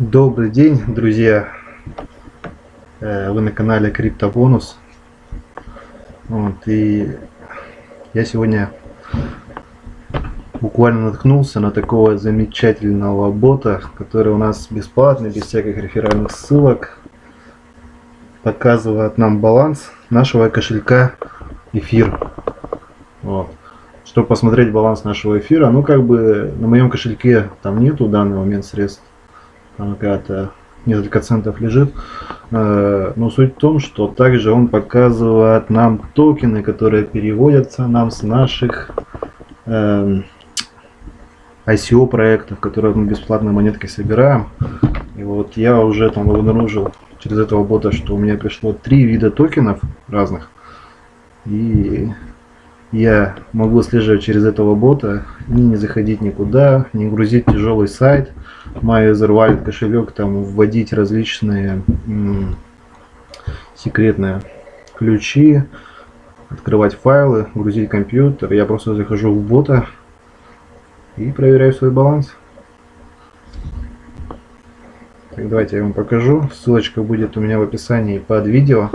Добрый день, друзья! Э, вы на канале Криптобонус. Вот, и я сегодня буквально наткнулся на такого замечательного бота, который у нас бесплатный, без всяких реферальных ссылок. Показывает нам баланс нашего кошелька эфир. Вот. Чтобы посмотреть баланс нашего эфира, ну как бы на моем кошельке там нету в данный момент средств там какая-то несколько центов лежит. Э, но суть в том, что также он показывает нам токены, которые переводятся нам с наших эм, ICO проектов, которые мы бесплатно монетки собираем. И вот я уже там обнаружил через этого бота, что у меня пришло три вида токенов разных. И я могу отслеживать через этого бота, и не заходить никуда, не грузить тяжелый сайт, MyEtherWallet кошелек, там вводить различные секретные ключи, открывать файлы, грузить компьютер. Я просто захожу в бота и проверяю свой баланс. Так, давайте я вам покажу. Ссылочка будет у меня в описании под видео.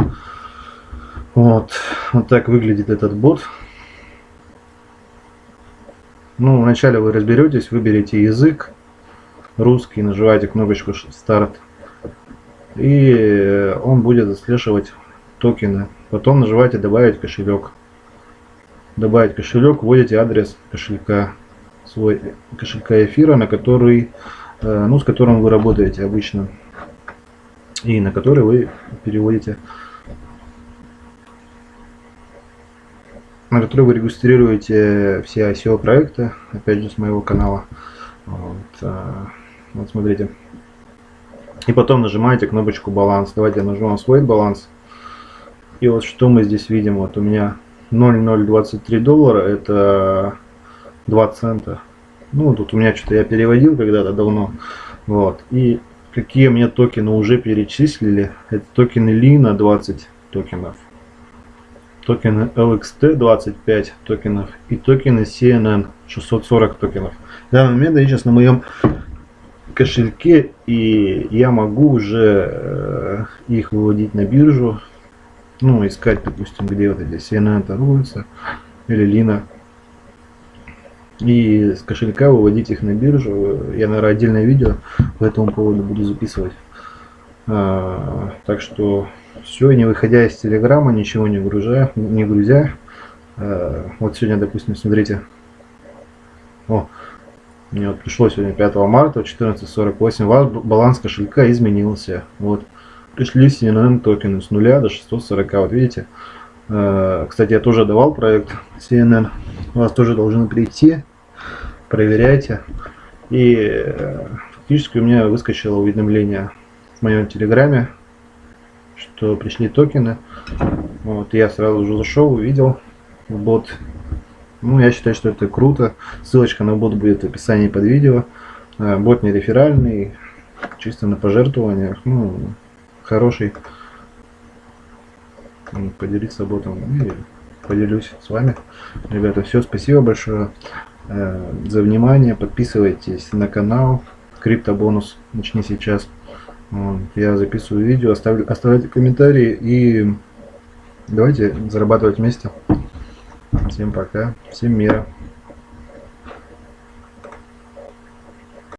Вот, вот так выглядит этот бот. Ну, вначале вы разберетесь, выберете язык, русский, нажимаете кнопочку старт. И он будет отслеживать токены. Потом нажимаете добавить кошелек. Добавить кошелек, вводите адрес кошелька, свой кошелька эфира, на который, э, ну, с которым вы работаете обычно. И на который вы переводите на который вы регистрируете все ICO проекты, опять же с моего канала. Вот, а, вот смотрите. И потом нажимаете кнопочку баланс. Давайте я нажму свой баланс. И вот что мы здесь видим. Вот у меня 0,023 доллара. Это 2 цента. Ну, тут у меня что-то я переводил когда-то давно. Вот. И какие мне токены уже перечислили. Это токены Лина 20 токенов токены LXT 25 токенов и токены CNN 640 токенов. В данный момент я сейчас на моем кошельке и я могу уже э, их выводить на биржу. Ну, искать, допустим, где вот эти CNN торгуются или Лина. И с кошелька выводить их на биржу. Я, наверное, отдельное видео по этому поводу буду записывать. А, так что все, не выходя из телеграмма, ничего не грузя, не грузя. А, вот сегодня, допустим, смотрите. О, мне вот пришло сегодня 5 марта 14.48. У вас баланс кошелька изменился. Вот. Пришли CNN токены с 0 до 640. Вот видите. А, кстати, я тоже давал проект CNN. У вас тоже должны прийти. Проверяйте. И э, фактически у меня выскочило уведомление в моем телеграме, что пришли токены. Вот, я сразу же зашел, увидел бот. Ну, я считаю, что это круто. Ссылочка на бот будет в описании под видео. А, бот не реферальный, чисто на пожертвованиях. Ну, хороший. Поделиться ботом. И поделюсь с вами. Ребята, все, спасибо большое э, за внимание. Подписывайтесь на канал. Криптобонус. Начни сейчас. Я записываю видео, оставлю, оставляйте комментарии и давайте зарабатывать вместе. Всем пока, всем мира.